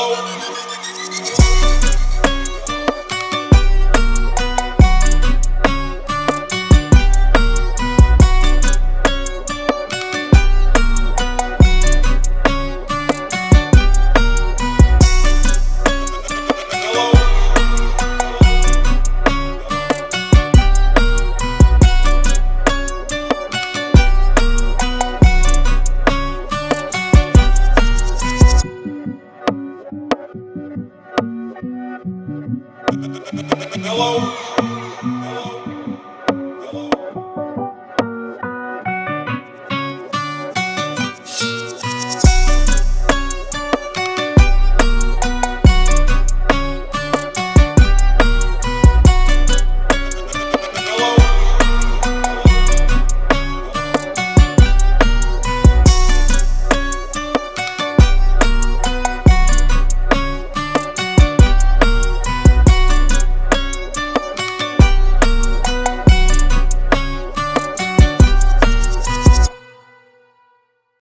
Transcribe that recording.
Oh.